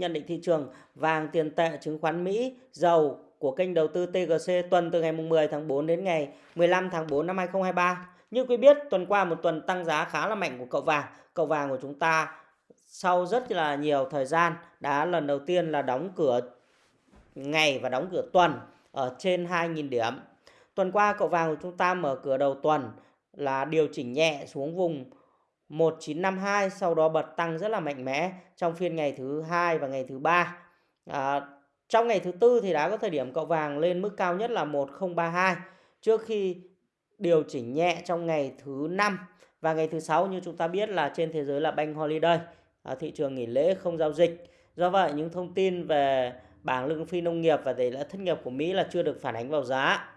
Nhận định thị trường vàng, tiền tệ, chứng khoán Mỹ, dầu của kênh đầu tư TGC tuần từ ngày 10 tháng 4 đến ngày 15 tháng 4 năm 2023. Như quý biết, tuần qua một tuần tăng giá khá là mạnh của cậu vàng. Cậu vàng của chúng ta sau rất là nhiều thời gian đã lần đầu tiên là đóng cửa ngày và đóng cửa tuần ở trên 2.000 điểm. Tuần qua cậu vàng của chúng ta mở cửa đầu tuần là điều chỉnh nhẹ xuống vùng 1952 sau đó bật tăng rất là mạnh mẽ trong phiên ngày thứ hai và ngày thứ ba. À, trong ngày thứ tư thì đã có thời điểm cậu vàng lên mức cao nhất là 1032 trước khi điều chỉnh nhẹ trong ngày thứ năm và ngày thứ sáu như chúng ta biết là trên thế giới là bank holiday, à, thị trường nghỉ lễ không giao dịch. Do vậy những thông tin về bảng lương phi nông nghiệp và tỷ lệ thất nghiệp của Mỹ là chưa được phản ánh vào giá.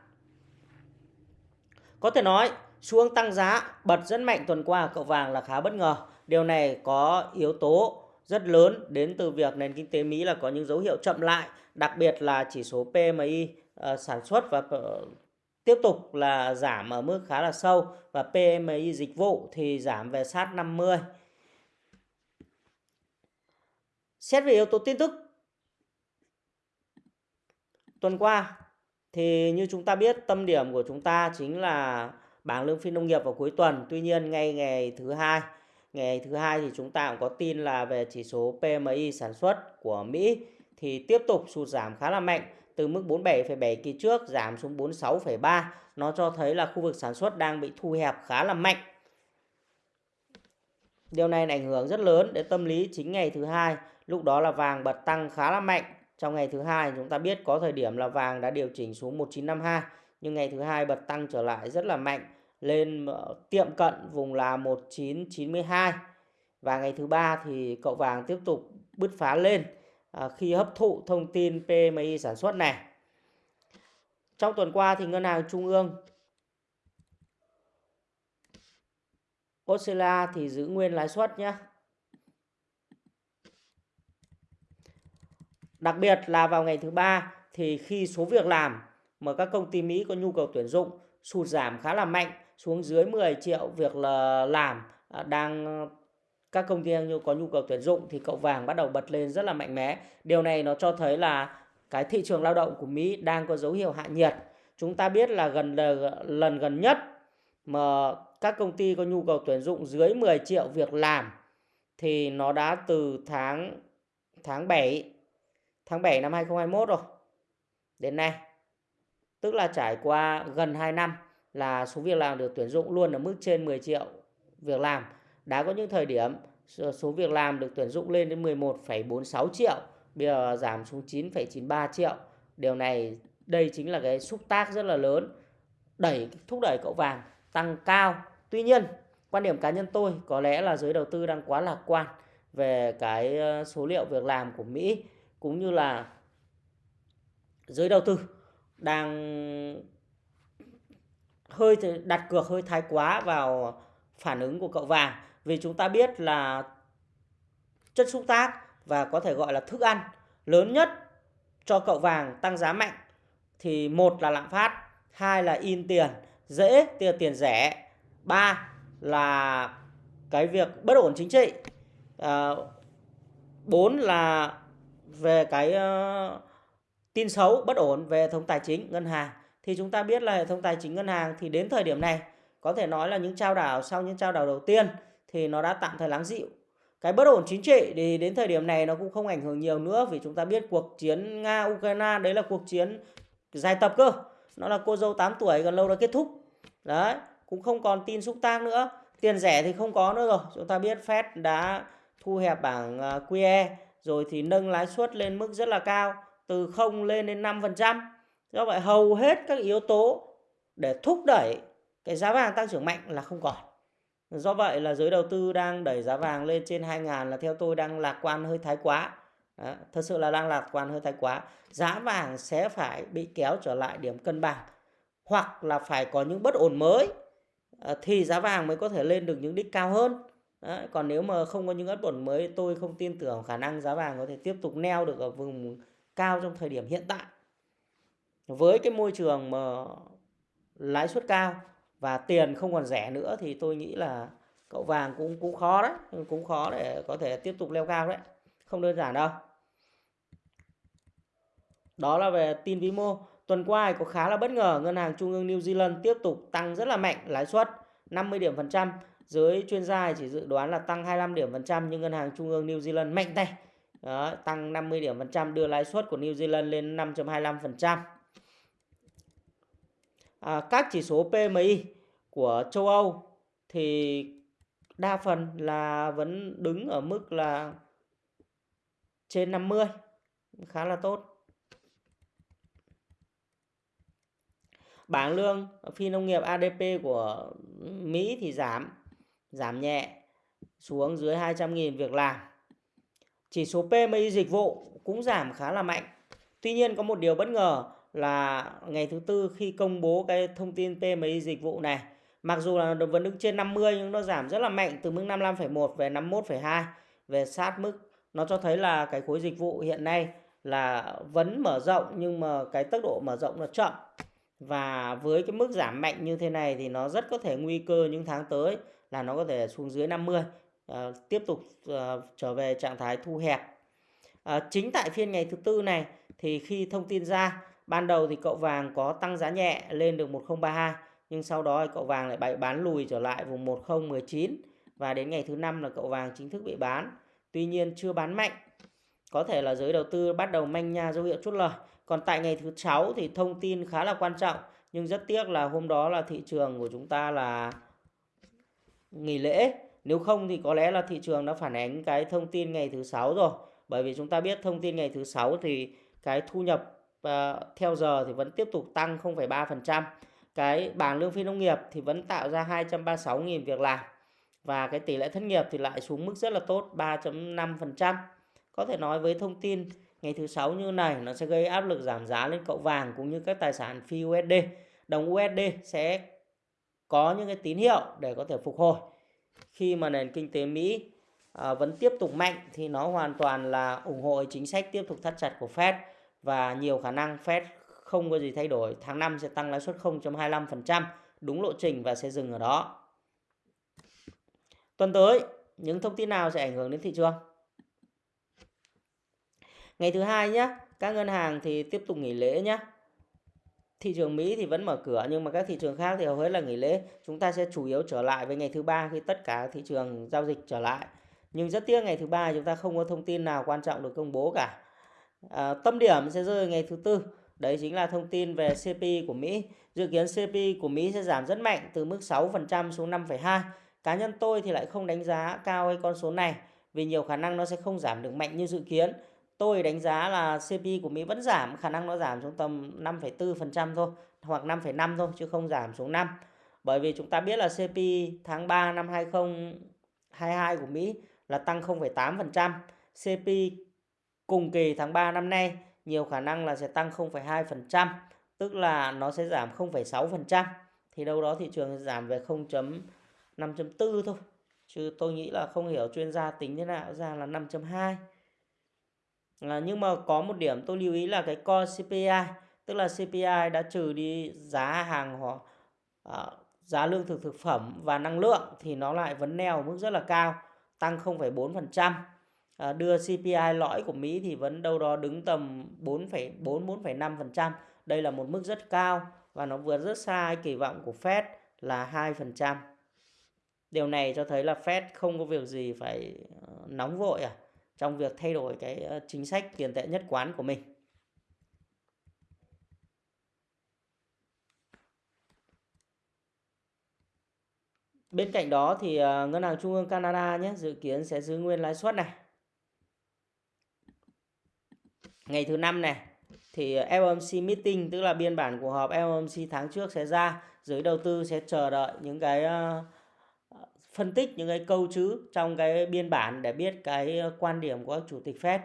Có thể nói xuống tăng giá bật rất mạnh tuần qua cậu vàng là khá bất ngờ. Điều này có yếu tố rất lớn đến từ việc nền kinh tế Mỹ là có những dấu hiệu chậm lại, đặc biệt là chỉ số PMI uh, ờ, sản xuất và uh, tiếp tục là giảm ở mức khá là sâu và PMI dịch vụ thì giảm về sát 50. Xét về yếu tố tin tức tuần qua thì như chúng ta biết tâm điểm của chúng ta chính là bảng lương phi nông nghiệp vào cuối tuần. Tuy nhiên ngay ngày thứ hai, ngày thứ hai thì chúng ta cũng có tin là về chỉ số PMI sản xuất của Mỹ thì tiếp tục sụt giảm khá là mạnh từ mức 47,7 kỳ trước giảm xuống 46,3. Nó cho thấy là khu vực sản xuất đang bị thu hẹp khá là mạnh. Điều này ảnh hưởng rất lớn đến tâm lý chính ngày thứ hai. Lúc đó là vàng bật tăng khá là mạnh. Trong ngày thứ hai chúng ta biết có thời điểm là vàng đã điều chỉnh xuống 1952 nhưng ngày thứ hai bật tăng trở lại rất là mạnh lên tiệm cận vùng là 1992 và ngày thứ ba thì cậu vàng tiếp tục bứt phá lên à, khi hấp thụ thông tin PMI sản xuất này. Trong tuần qua thì ngân hàng trung ương Australia thì giữ nguyên lãi suất nhé. Đặc biệt là vào ngày thứ ba thì khi số việc làm mà các công ty Mỹ có nhu cầu tuyển dụng sụt giảm khá là mạnh xuống dưới 10 triệu việc là làm à, đang ờ, các công ty có nhu cầu tuyển dụng thì cậu vàng bắt đầu bật lên rất là mạnh mẽ. Điều này nó cho thấy là cái thị trường lao động của Mỹ đang có dấu hiệu hạ nhiệt. Chúng ta biết là gần lần gần nhất mà các công ty có nhu cầu tuyển dụng dưới 10 triệu việc làm thì nó đã từ tháng tháng 7 tháng 7 năm 2021 rồi đến nay tức là trải qua gần 2 năm là số việc làm được tuyển dụng luôn ở mức trên 10 triệu việc làm. Đã có những thời điểm số việc làm được tuyển dụng lên đến 11,46 triệu, bây giờ giảm xuống 9,93 triệu. Điều này đây chính là cái xúc tác rất là lớn đẩy thúc đẩy cậu vàng tăng cao. Tuy nhiên, quan điểm cá nhân tôi có lẽ là giới đầu tư đang quá lạc quan về cái số liệu việc làm của Mỹ cũng như là giới đầu tư đang hơi đặt cược hơi thái quá vào phản ứng của cậu vàng. Vì chúng ta biết là chất xúc tác và có thể gọi là thức ăn lớn nhất cho cậu vàng tăng giá mạnh thì một là lạm phát hai là in tiền dễ tiền tiền rẻ ba là cái việc bất ổn chính trị à, bốn là về cái uh, tin xấu bất ổn về hệ thống tài chính ngân hàng thì chúng ta biết là hệ thống tài chính ngân hàng thì đến thời điểm này, có thể nói là những trao đảo sau những trao đảo đầu tiên thì nó đã tạm thời lắng dịu. Cái bất ổn chính trị thì đến thời điểm này nó cũng không ảnh hưởng nhiều nữa vì chúng ta biết cuộc chiến nga ukraine đấy là cuộc chiến dài tập cơ. Nó là cô dâu 8 tuổi, gần lâu đã kết thúc. Đấy, cũng không còn tin xúc tác nữa. Tiền rẻ thì không có nữa rồi. Chúng ta biết Fed đã thu hẹp bảng à, QE rồi thì nâng lãi suất lên mức rất là cao, từ 0 lên đến 5%. Do vậy hầu hết các yếu tố để thúc đẩy cái giá vàng tăng trưởng mạnh là không còn. Do vậy là giới đầu tư đang đẩy giá vàng lên trên 2.000 là theo tôi đang lạc quan hơi thái quá. Đó, thật sự là đang lạc quan hơi thái quá. Giá vàng sẽ phải bị kéo trở lại điểm cân bằng hoặc là phải có những bất ổn mới ờ, thì giá vàng mới có thể lên được những đích cao hơn. Đấy, còn nếu mà không có những bất ổn mới tôi không tin tưởng khả năng giá vàng có thể tiếp tục neo được ở vùng cao trong thời điểm hiện tại với cái môi trường mà lãi suất cao và tiền không còn rẻ nữa thì tôi nghĩ là cậu vàng cũng cũng khó đấy cũng khó để có thể tiếp tục leo cao đấy không đơn giản đâu Đó là về tin vĩ mô. Tuần qua có khá là bất ngờ, ngân hàng trung ương New Zealand tiếp tục tăng rất là mạnh lãi suất 50 điểm phần trăm. Giới chuyên gia chỉ dự đoán là tăng 25 điểm phần trăm nhưng ngân hàng trung ương New Zealand mạnh tay. Đó, tăng 50 điểm phần trăm đưa lãi suất của New Zealand lên 5.25%. À, các chỉ số PMI của châu Âu thì đa phần là vẫn đứng ở mức là trên 50 khá là tốt. Bảng lương phi nông nghiệp ADP của Mỹ thì giảm giảm nhẹ xuống dưới 200.000 việc làm. Chỉ số PMI dịch vụ cũng giảm khá là mạnh. Tuy nhiên có một điều bất ngờ là ngày thứ tư khi công bố cái thông tin PMI dịch vụ này Mặc dù là vẫn đứng trên 50 nhưng nó giảm rất là mạnh từ mức 55,1 về 51,2 về sát mức. Nó cho thấy là cái khối dịch vụ hiện nay là vẫn mở rộng nhưng mà cái tốc độ mở rộng nó chậm. Và với cái mức giảm mạnh như thế này thì nó rất có thể nguy cơ những tháng tới là nó có thể xuống dưới 50, à, ờ, tiếp tục à, trở về trạng thái thu hẹp. à, chính tại phiên ngày thứ tư này thì khi thông tin ra, ban đầu thì cậu vàng có tăng giá nhẹ lên được 1032 nhưng sau đó cậu vàng lại bị bán lùi trở lại vùng 1019 và đến ngày thứ năm là cậu vàng chính thức bị bán. Tuy nhiên chưa bán mạnh. Có thể là giới đầu tư bắt đầu manh nha dấu hiệu chốt lời. Còn tại ngày thứ 6 thì thông tin khá là quan trọng, nhưng rất tiếc là hôm đó là thị trường của chúng ta là nghỉ lễ. Nếu không thì có lẽ là thị trường đã phản ánh cái thông tin ngày thứ 6 rồi. Bởi vì chúng ta biết thông tin ngày thứ 6 thì cái thu nhập và theo giờ thì vẫn tiếp tục tăng 0,3% cái bảng lương phi nông nghiệp thì vẫn tạo ra 236.000 việc làm và cái tỷ lệ thất nghiệp thì lại xuống mức rất là tốt 3.5%. Có thể nói với thông tin ngày thứ sáu như này nó sẽ gây áp lực giảm giá lên cậu vàng cũng như các tài sản phi USD. Đồng USD sẽ có những cái tín hiệu để có thể phục hồi. Khi mà nền kinh tế Mỹ à, vẫn tiếp tục mạnh thì nó hoàn toàn là ủng hộ chính sách tiếp tục thắt chặt của Fed và nhiều khả năng Fed không có gì thay đổi. Tháng 5 sẽ tăng lãi suất 0.25%, đúng lộ trình và sẽ dừng ở đó. Tuần tới, những thông tin nào sẽ ảnh hưởng đến thị trường? Ngày thứ hai nhé, các ngân hàng thì tiếp tục nghỉ lễ nhé. Thị trường Mỹ thì vẫn mở cửa nhưng mà các thị trường khác thì hầu hết là nghỉ lễ. Chúng ta sẽ chủ yếu trở lại với ngày thứ ba khi tất cả thị trường giao dịch trở lại. Nhưng rất tiếc ngày thứ ba chúng ta không có thông tin nào quan trọng được công bố cả. À, tâm điểm sẽ rơi ngày thứ tư Đấy chính là thông tin về CPI của Mỹ. Dự kiến CPI của Mỹ sẽ giảm rất mạnh từ mức 6% xuống 5,2. Cá nhân tôi thì lại không đánh giá cao cái con số này vì nhiều khả năng nó sẽ không giảm được mạnh như dự kiến. Tôi đánh giá là CPI của Mỹ vẫn giảm, khả năng nó giảm xuống tầm 5,4% thôi hoặc 5,5 thôi chứ không giảm xuống 5. Bởi vì chúng ta biết là CPI tháng 3 năm 2022 của Mỹ là tăng 0,8%. CPI cùng kỳ tháng 3 năm nay nhiều khả năng là sẽ tăng 0,2%, tức là nó sẽ giảm 0,6%. Thì đâu đó thị trường giảm về 0.5.4 thôi. Chứ tôi nghĩ là không hiểu chuyên gia tính thế nào ra là 5.2. À, nhưng mà có một điểm tôi lưu ý là cái core CPI, tức là CPI đã trừ đi giá hàng hoặc à, giá lương thực thực phẩm và năng lượng thì nó lại vẫn neo mức rất là cao, tăng 0,4%. À, đưa CPI lõi của Mỹ thì vẫn đâu đó đứng tầm 4,4 4,5%. Đây là một mức rất cao và nó vượt rất xa kỳ vọng của Fed là 2%. Điều này cho thấy là Fed không có việc gì phải ờ, nóng vội à trong việc thay đổi cái ờ, chính sách tiền tệ nhất quán của mình. Bên cạnh đó thì Ngân hàng Trung ương Canada nhé dự kiến sẽ giữ nguyên lãi suất này ngày thứ năm này thì ờ, FOMC meeting tức là biên bản cuộc họp FOMC tháng trước sẽ ra. Giới đầu tư sẽ chờ đợi những cái uh, phân tích những cái câu chữ trong cái biên bản để biết cái ờ, quan điểm của chủ tịch Fed.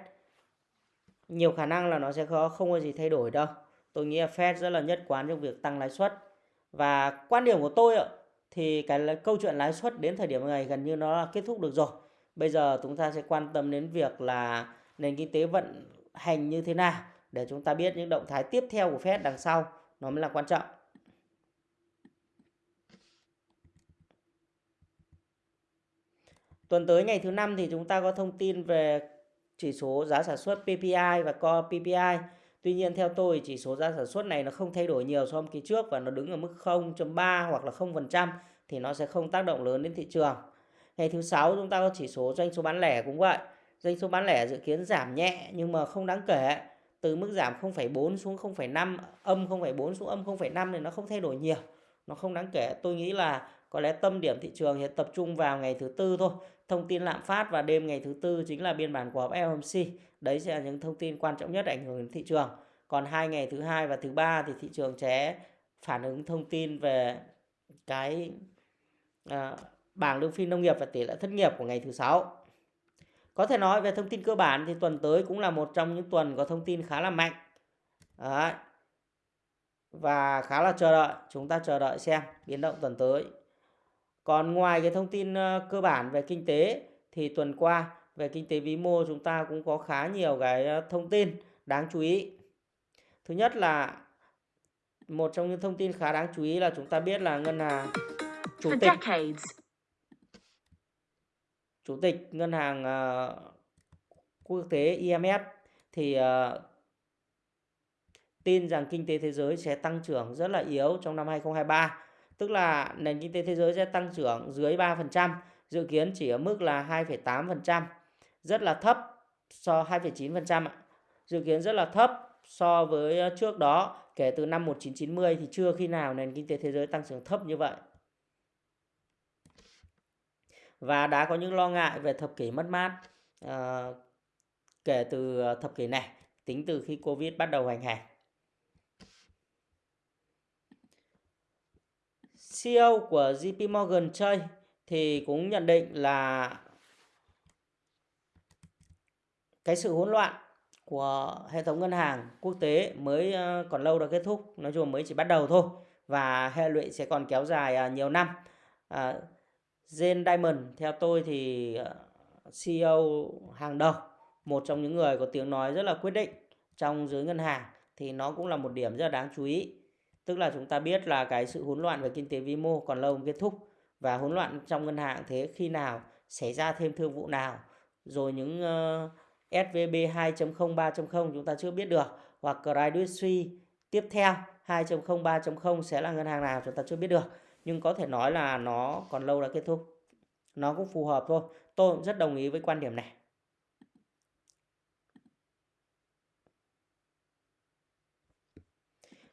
Nhiều khả năng là nó sẽ khó không có gì thay đổi đâu. Tôi nghĩ là Fed rất là nhất quán trong việc tăng lãi suất. Và quan điểm của tôi ạ thì cái câu chuyện lãi suất đến thời điểm này gần như nó là kết thúc được rồi. Bây giờ chúng ta sẽ quan tâm đến việc là nền kinh tế vận hành như thế nào, để chúng ta biết những động thái tiếp theo của Fed đằng sau, nó mới là quan trọng. Tuần tới ngày thứ năm thì chúng ta có thông tin về chỉ số giá sản xuất PPI và Core PPI. Tuy nhiên theo tôi chỉ số giá sản xuất này nó không thay đổi nhiều so với kỳ trước và nó đứng ở mức 0.3 hoặc là 0% thì nó sẽ không tác động lớn đến thị trường. Ngày thứ sáu chúng ta có chỉ số doanh số bán lẻ cũng vậy. Doanh số bán lẻ dự kiến giảm nhẹ nhưng mà không đáng kể. Từ mức giảm 0,4 xuống 0,5, âm 0,4 xuống âm 0,5 thì nó không thay đổi nhiều. Nó không đáng kể. Tôi nghĩ là có lẽ tâm điểm thị trường sẽ tập trung vào ngày thứ tư thôi. Thông tin lạm phát và đêm ngày thứ tư chính là biên bản của họp FOMC. Đấy sẽ là những thông tin quan trọng nhất ảnh hưởng đến thị trường. Còn hai ngày thứ hai và thứ ba thì thị trường sẽ phản ứng thông tin về cái à, bảng lương phi nông nghiệp và tỷ lệ thất nghiệp của ngày thứ sáu. Có thể nói về thông tin cơ bản thì tuần tới cũng là một trong những tuần có thông tin khá là mạnh. Đấy. Và khá là chờ đợi, chúng ta chờ đợi xem biến động tuần tới. Còn ngoài cái thông tin ờ, cơ bản về kinh tế thì tuần qua về kinh tế vĩ mô chúng ta cũng có khá nhiều cái ờ, thông tin đáng chú ý. Thứ nhất là một trong những thông tin khá đáng chú ý là chúng ta biết là ngân hàng chủ tịch chủ tịch ngân hàng ờ, quốc tế IMF thì ờ, tin rằng kinh tế thế giới sẽ tăng trưởng rất là yếu trong năm 2023 tức là nền kinh tế thế giới sẽ tăng trưởng dưới 3%, dự kiến chỉ ở mức là 2,8%, rất là thấp so 2,9% ạ. Dự kiến rất là thấp so với ờ, trước đó, kể từ năm 1990 thì chưa khi nào nền kinh tế thế giới tăng trưởng thấp như vậy. Và đã có những lo ngại về thập kỷ mất mát uh, kể từ thập kỷ này, tính từ khi Covid bắt đầu hành hành. CEO của JP Morgan Chase thì cũng nhận định là cái sự hỗn loạn của hệ thống ngân hàng quốc tế mới ờ, còn lâu đã kết thúc, nói chung mới chỉ bắt đầu thôi và hệ lụy sẽ còn kéo dài ờ, nhiều năm. À, Jane Diamond theo tôi thì ờ, CEO hàng đầu, một trong những người có tiếng nói rất là quyết định trong giới ngân hàng thì nó cũng là một điểm rất là đáng chú ý. Tức là chúng ta biết là cái sự hỗn loạn về kinh tế vĩ mô còn lâu mới kết thúc và hỗn loạn trong ngân hàng thế khi nào xảy ra thêm thương vụ nào rồi những uh, SVB 2.0 3.0 chúng ta chưa biết được hoặc Credit Suisse tiếp theo 2.0 3.0 sẽ là ngân hàng nào chúng ta chưa biết được nhưng có thể nói là nó còn lâu đã kết thúc. Nó cũng phù hợp thôi. Tôi cũng rất đồng ý với quan điểm này.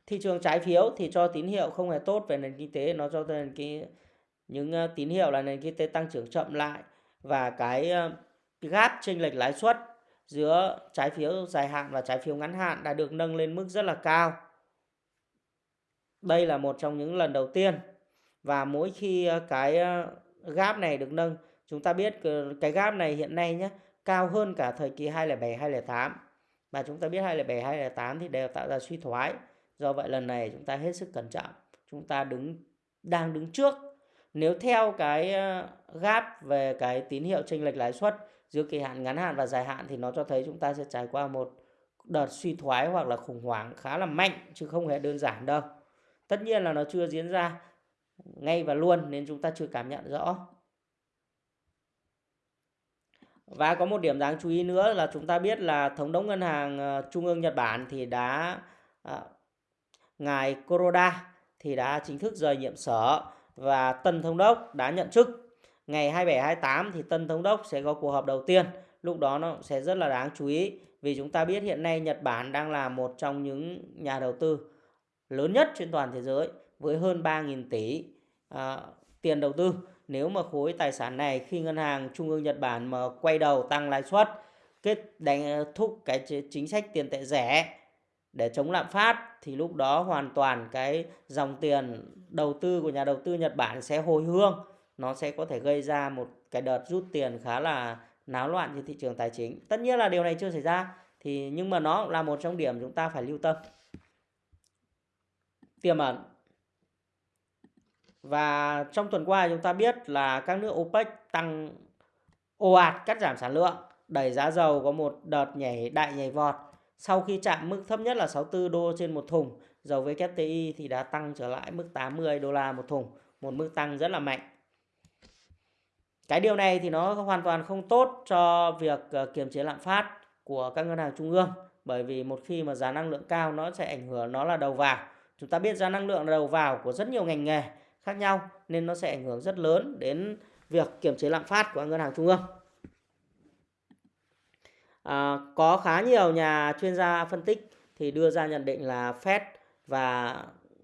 Thị trường trái phiếu thì cho tín hiệu không hề tốt về nền kinh tế, nó cho nền cái những ờ, tín hiệu là nền kinh tế tăng trưởng chậm lại và ờ, cái gap chênh lệch lãi suất giữa trái phiếu dài hạn và trái phiếu ngắn hạn đã được nâng lên mức rất là cao. Đây là một trong những lần đầu tiên và mỗi khi ờ, cái ờ, gap này được nâng, chúng ta biết ờ, cái gap này hiện nay nhé, cao hơn cả thời kỳ 2007 2008. Và chúng ta biết 2007 2008 thì đều tạo ra suy thoái. Do vậy lần này chúng ta hết sức cẩn trọng. Chúng ta đứng đang đứng trước. Nếu theo cái gap về cái tín hiệu chênh lệch lãi suất giữa kỳ hạn ngắn hạn và dài hạn thì nó cho thấy chúng ta sẽ trải qua một đợt suy thoái hoặc là khủng hoảng khá là mạnh chứ không hề đơn giản đâu. Tất nhiên là nó chưa diễn ra ngay và luôn nên chúng ta chưa cảm nhận rõ. Và có một điểm đáng chú ý nữa là chúng ta biết là thống đốc ngân hàng ờ, trung ương Nhật Bản thì đã à, ngài Kuroda thì đã chính thức rời nhiệm sở và tân thống đốc đã nhận chức. Ngày 27 28 thì tân thống đốc sẽ có cuộc họp đầu tiên. Lúc đó nó sẽ rất là đáng chú ý vì chúng ta biết hiện nay Nhật Bản đang là một trong những nhà đầu tư lớn nhất trên toàn thế giới với hơn 3.000 tỷ à, tiền đầu tư. Nếu mà khối tài sản này khi ngân hàng trung ương Nhật Bản mà quay đầu tăng lãi suất kết đánh ờ, thúc cái chính sách tiền tệ rẻ để chống lạm phát thì lúc đó hoàn toàn cái dòng tiền đầu tư của nhà đầu tư Nhật Bản sẽ hồi hương. Nó sẽ có thể gây ra một cái đợt rút tiền khá là náo loạn trên thị trường tài chính. Tất nhiên là điều này chưa xảy ra thì nhưng mà nó là một trong điểm chúng ta phải lưu tâm. Tiềm ẩn và trong tuần qua chúng ta biết là các nước OPEC tăng ồ ạt cắt giảm sản lượng đẩy giá dầu có một đợt nhảy đại nhảy vọt sau khi chạm mức thấp nhất là 64 đô trên một thùng, dầu WTI thì đã tăng trở lại mức 80 đô la một thùng, một mức tăng rất là mạnh. Cái điều này thì nó hoàn toàn không tốt cho việc ờ, kiềm chế lạm phát của các ngân hàng trung ương bởi vì một khi mà giá năng lượng cao nó sẽ ảnh hưởng nó là đầu vào chúng ta biết giá năng lượng là đầu vào của rất nhiều ngành nghề khác nhau nên nó sẽ ảnh hưởng rất lớn đến việc kiểm chế lạm phát của ngân hàng trung ương. À, có khá nhiều nhà chuyên gia phân tích thì đưa ra nhận định là Fed và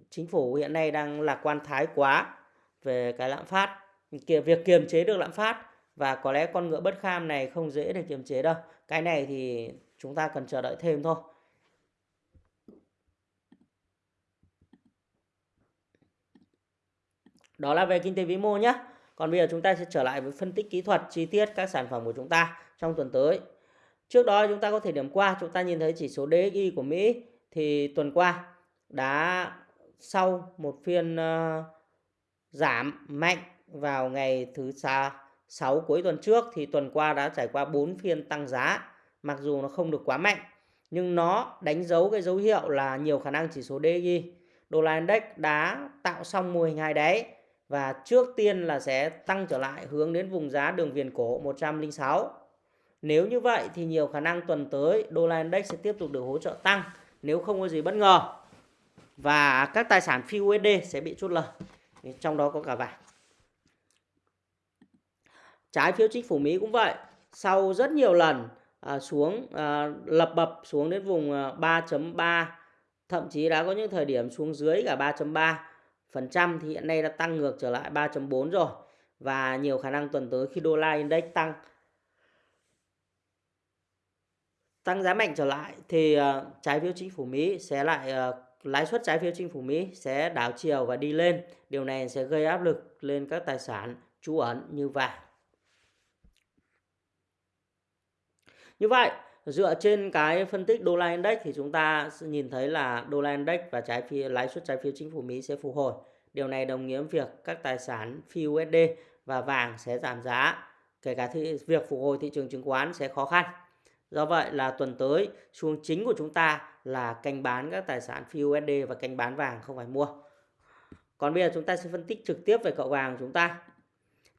chính phủ hiện nay đang lạc quan thái quá về cái lạm phát việc kiềm chế được lạm phát và có lẽ con ngựa bất kham này không dễ để kiềm chế đâu. Cái này thì chúng ta cần chờ đợi thêm thôi. Đó là về kinh tế vĩ mô nhé còn bây giờ chúng ta sẽ trở lại với phân tích kỹ thuật chi tiết các sản phẩm của chúng ta trong tuần tới. Trước đó chúng ta có thể điểm qua chúng ta nhìn thấy chỉ số DXY của Mỹ thì tuần qua đã sau một phiên uh, giảm mạnh vào ngày thứ sáu cuối tuần trước thì tuần qua đã trải qua 4 phiên tăng giá mặc dù nó không được quá mạnh nhưng nó đánh dấu cái dấu hiệu là nhiều khả năng chỉ số DXY đô la index đã tạo xong mô hình hai đáy và trước tiên là sẽ tăng trở lại hướng đến vùng giá đường viền cổ 106 nếu như vậy thì nhiều khả năng tuần tới đô la index sẽ tiếp tục được hỗ trợ tăng nếu không có gì bất ngờ. Và các tài sản phi USD sẽ bị chốt lời. Trong đó có cả vàng. Trái phiếu chính phủ Mỹ cũng vậy. Sau rất nhiều lần à, xuống à, lập bập xuống đến vùng à, 3.3 thậm chí đã có những thời điểm xuống dưới cả 3.3 phần trăm thì hiện nay đã tăng ngược trở lại 3.4 rồi và nhiều khả năng tuần tới khi đô la index tăng tăng giá mạnh trở lại thì ờ, trái phiếu chính phủ Mỹ sẽ lại ờ, lãi suất trái phiếu chính phủ Mỹ sẽ đảo chiều và đi lên. Điều này sẽ gây áp lực lên các tài sản trú ẩn như vàng. Như vậy, dựa trên cái phân tích đô la index thì chúng ta nhìn thấy là đô la index và trái phiếu lãi suất trái phiếu chính phủ Mỹ sẽ phục hồi. Điều này đồng nghĩa việc các tài sản phi USD và vàng sẽ giảm giá. Kể cả thị, việc phục hồi thị trường chứng khoán sẽ khó khăn. Do vậy là tuần tới xu hướng chính của chúng ta là canh bán các tài sản phi USD và canh bán vàng không phải mua. Còn bây giờ chúng ta sẽ phân tích trực tiếp về cậu vàng của chúng ta.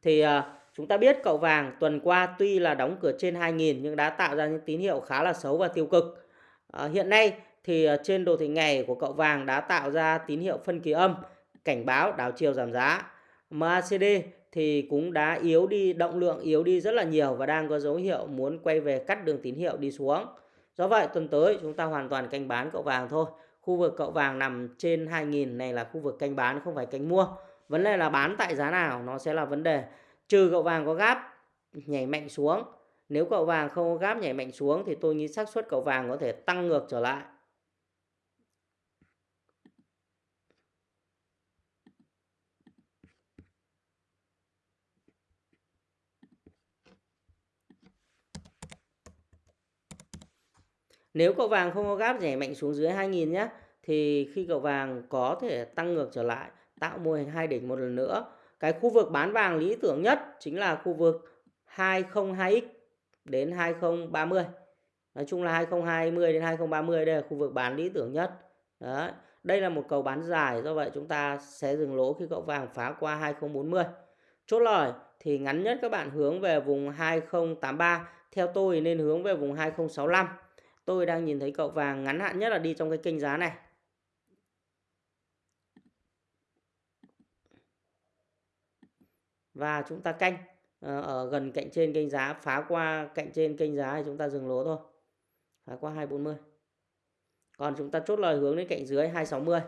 Thì uh, chúng ta biết cậu vàng tuần qua tuy là đóng cửa trên 2.000 nhưng đã tạo ra những tín hiệu khá là xấu và tiêu cực. À, hiện nay thì à, trên đồ thị ngày của cậu vàng đã tạo ra tín hiệu phân kỳ âm cảnh báo đảo chiều giảm giá. MACD thì cũng đã yếu đi, động lượng yếu đi rất là nhiều và đang có dấu hiệu muốn quay về cắt đường tín hiệu đi xuống. Do vậy tuần tới chúng ta hoàn toàn canh bán cậu vàng thôi. Khu vực cậu vàng nằm trên 2.000 này là khu vực canh bán không phải canh mua. Vấn đề là bán tại giá nào nó sẽ là vấn đề. Trừ cậu vàng có gáp, nhảy mạnh xuống. Nếu cậu vàng không có gáp nhảy mạnh xuống thì tôi nghĩ xác suất cậu vàng có thể tăng ngược trở lại. Nếu cậu vàng không có gáp nhảy mạnh xuống dưới 2.000 nhé thì khi cậu vàng có thể tăng ngược trở lại, tạo mô hình hai đỉnh một lần nữa. Cái khu vực bán vàng lý tưởng nhất chính là khu vực 202x đến 2030. Nói chung là 2020 đến 2030 đây là khu vực bán lý tưởng nhất. Đấy. Đây là một cầu bán dài do vậy chúng ta sẽ dừng lỗ khi cậu vàng phá qua 2040. Chốt lời thì ngắn nhất các bạn hướng về vùng 2083, theo tôi nên hướng về vùng 2065 tôi đang nhìn thấy cậu vàng ngắn hạn nhất là đi trong cái kênh giá này và chúng ta canh ờ, ở gần cạnh trên kênh giá phá qua cạnh trên kênh giá thì chúng ta dừng lỗ thôi phá qua 240 còn chúng ta chốt lời hướng đến cạnh dưới 260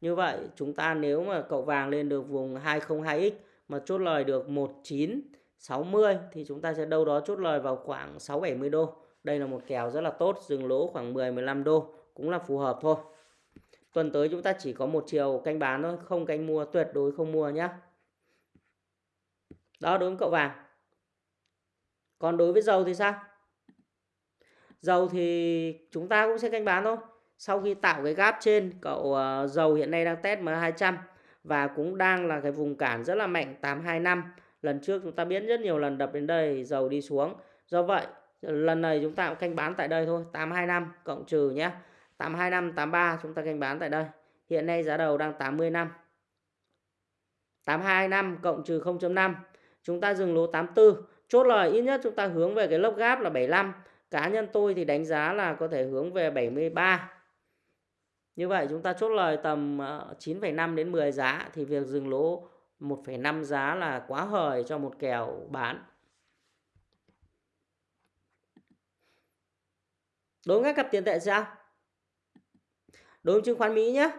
như vậy chúng ta nếu mà cậu vàng lên được vùng 202x mà chốt lời được 1960 thì chúng ta sẽ đâu đó chốt lời vào khoảng 670 đô đây là một kèo rất là tốt, dừng lỗ khoảng 10-15 đô cũng là phù hợp thôi. Tuần tới chúng ta chỉ có một chiều canh bán thôi, không canh mua, tuyệt đối không mua nhé. Đó đối với cậu vàng. Còn đối với dầu thì sao? Dầu thì chúng ta cũng sẽ canh bán thôi. Sau khi tạo cái gap trên, cậu uh, dầu hiện nay đang test M200 và cũng đang là cái vùng cản rất là mạnh 825. Lần trước chúng ta biết rất nhiều lần đập đến đây dầu đi xuống. Do vậy lần này chúng ta cũng canh bán tại đây thôi 825 cộng trừ nhé 825 83 chúng ta canh bán tại đây hiện nay giá đầu đang 80 năm 825 cộng trừ 0.5 chúng ta dừng lỗ 84 chốt lời ít nhất chúng ta hướng về cái lốc gáp là 75 cá nhân tôi thì đánh giá là có thể hướng về 73 như vậy chúng ta chốt lời tầm ờ, 9,5 đến 10 giá thì việc dừng lỗ 1,5 giá là quá hời cho một kèo bán. Đối với các cặp tiền tệ sao? Đối với chứng khoán Mỹ nhé.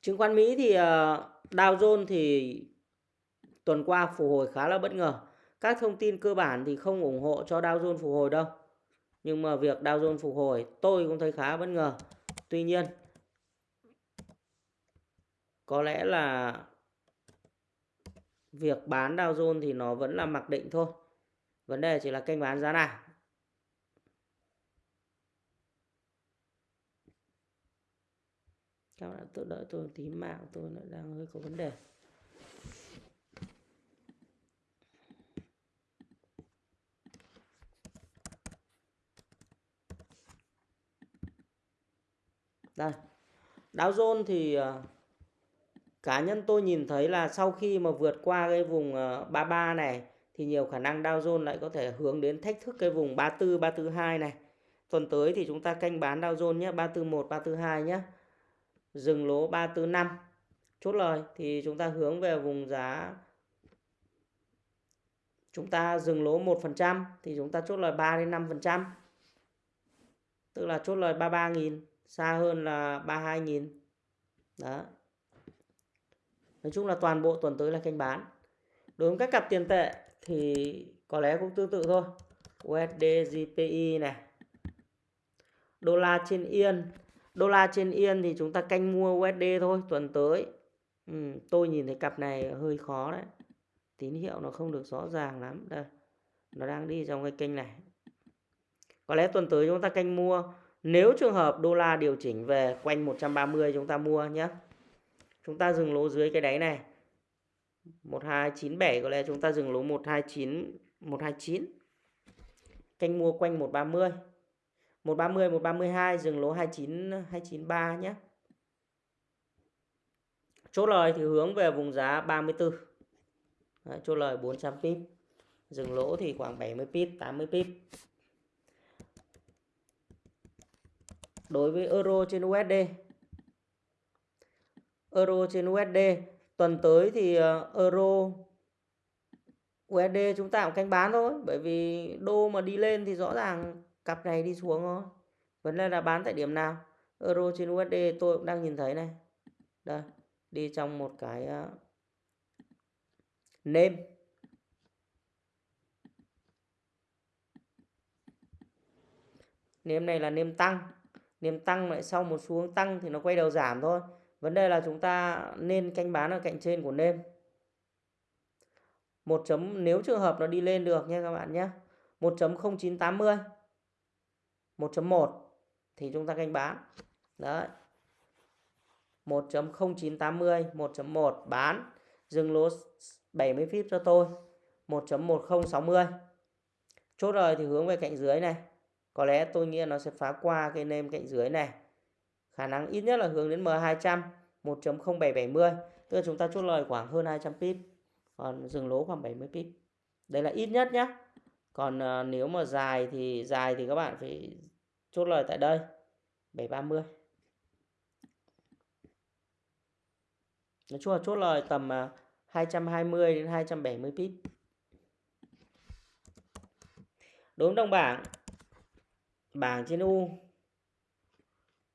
Chứng khoán Mỹ thì ờ, Dow Jones thì tuần qua phục hồi khá là bất ngờ. Các thông tin cơ bản thì không ủng hộ cho Dow Jones phục hồi đâu. Nhưng mà việc Dow Jones phục hồi, tôi cũng thấy khá bất ngờ. Tuy nhiên, có lẽ là việc bán Dow Jones thì nó vẫn là mặc định thôi. Vấn đề chỉ là kênh bán giá nào. Các bạn tự đợi tôi tí, mạng tôi lại đang hơi có vấn đề. Đây. Dow Jones thì ờ, cá nhân tôi nhìn thấy là sau khi mà vượt qua cái vùng ờ, 33 này thì nhiều khả năng Dow Jones lại có thể hướng đến thách thức cái vùng 34 342 này. Tuần tới thì chúng ta canh bán Dow Jones nhé, 341 342 nhé. Dừng lỗ 345. Chốt lời thì chúng ta hướng về vùng giá chúng ta dừng lỗ 1% thì chúng ta chốt lời 3 đến 5%. Tức là chốt lời 33.000 xa hơn là 32.000 đó. Nói chung là toàn bộ tuần tới là kênh bán. Đối với các cặp tiền tệ thì có lẽ cũng tương tự thôi. USD GPI này. Đô la trên yên. Đô la trên yên thì chúng ta canh mua USD thôi tuần tới. Ừ, tôi nhìn thấy cặp này hơi khó đấy. Tín hiệu nó không được rõ ràng lắm. Đây nó đang đi trong cái kênh này. Có lẽ tuần tới chúng ta canh mua nếu trường hợp đô la điều chỉnh về quanh 130 chúng ta mua nhé. Chúng ta dừng lỗ dưới cái đáy này. 1297 có lẽ chúng ta dừng lỗ 129 129. Canh mua quanh 130. 130 132 dừng lỗ 29 293 nhé. Chốt lời thì hướng về vùng giá 34. Đấy, chốt lời 400 pip. Dừng lỗ thì khoảng 70 pip, 80 pip. Đối với euro trên USD. Euro trên USD tuần tới thì ờ, euro USD chúng ta cũng canh bán thôi bởi vì đô mà đi lên thì rõ ràng cặp này đi xuống thôi. Vấn đề là bán tại điểm nào? Euro trên USD tôi cũng đang nhìn thấy này. Đây, đi trong một cái ờ, nêm nêm này là nêm tăng niềm tăng lại sau một xu hướng tăng thì nó quay đầu giảm thôi. Vấn đề là chúng ta nên canh bán ở cạnh trên của nêm. Một chấm, nếu trường hợp nó đi lên được nha các bạn nhé. 1.0980 1.1 thì chúng ta canh bán. Đấy. 1.0980 1.1 bán. Dừng lỗ 70 pip cho tôi. 1.1060 chốt rồi thì hướng về cạnh dưới này có lẽ tôi nghĩ nó sẽ phá qua cái nêm cạnh dưới này. Khả năng ít nhất là hướng đến M200 1.0770 tức là chúng ta chốt lời khoảng hơn 200 pip còn dừng lỗ khoảng 70 pip. Đây là ít nhất nhé còn uh, nếu mà dài thì dài thì các bạn phải chốt lời tại đây 730 nói chung là chốt lời tầm ờ, uh, 220 đến 270 pip. Đúng đồng bảng bảng trên U.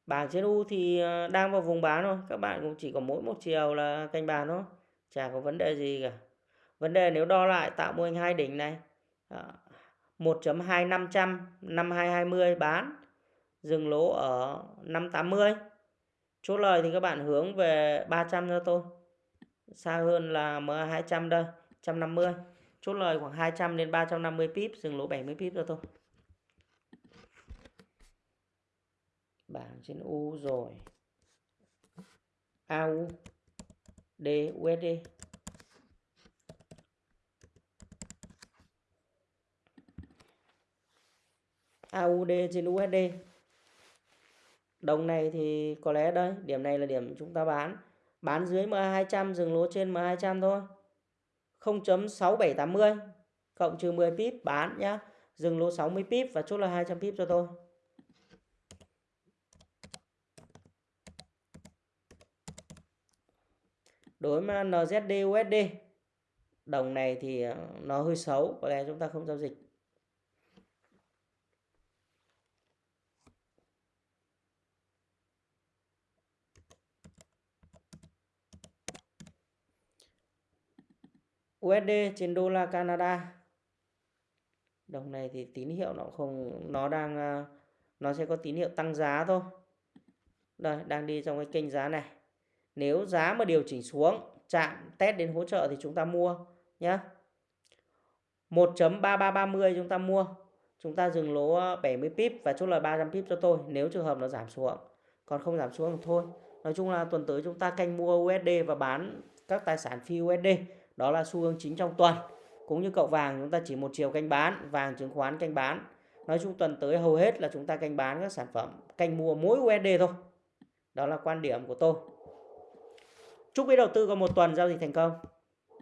Bảng trên U thì ờ, đang vào vùng bán thôi. Các bạn cũng chỉ có mỗi một chiều là canh bàn thôi. Chả có vấn đề gì cả. Vấn đề nếu đo lại tạo mô hình hai đỉnh này ờ, 1.2500 năm 5220 bán, dừng lỗ ở 580 chốt lời thì các bạn hướng về 300 cho tôi. Xa hơn là MA200 đây 150 chốt lời khoảng 200 đến 350 pip, dừng lỗ 70 pip cho tôi. Bảng trên U rồi. AU D USD AUD trên USD đồng này thì có lẽ đây, điểm này là điểm chúng ta bán. Bán dưới MA200 dừng lỗ trên MA200 thôi. 0.6780 cộng trừ 10 pip bán nhá. Dừng lỗ 60 pip và chốt là 200 pip cho tôi. Đối với NZD USD đồng này thì ờ, nó hơi xấu, có lẽ chúng ta không giao dịch. USD trên đô la Canada đồng này thì tín hiệu nó không nó đang ờ, nó sẽ có tín hiệu tăng giá thôi đây đang đi trong cái kênh giá này nếu giá mà điều chỉnh xuống, chạm test đến hỗ trợ thì chúng ta mua nhé 1.3330 chúng ta mua. Chúng ta dừng lỗ 70 pip và chốt lời 300 pip cho tôi, nếu trường hợp nó giảm xuống. Còn không giảm xuống thì thôi. Nói chung là tuần tới chúng ta canh mua USD và bán các tài sản phi USD đó là xu hướng chính trong tuần. Cũng như cậu vàng, chúng ta chỉ một chiều canh bán, vàng chứng khoán canh bán. Nói chung tuần tới hầu hết là chúng ta canh bán các sản phẩm, canh mua mỗi USD thôi. Đó là quan điểm của tôi chúc quý đầu tư có một tuần giao dịch thành công.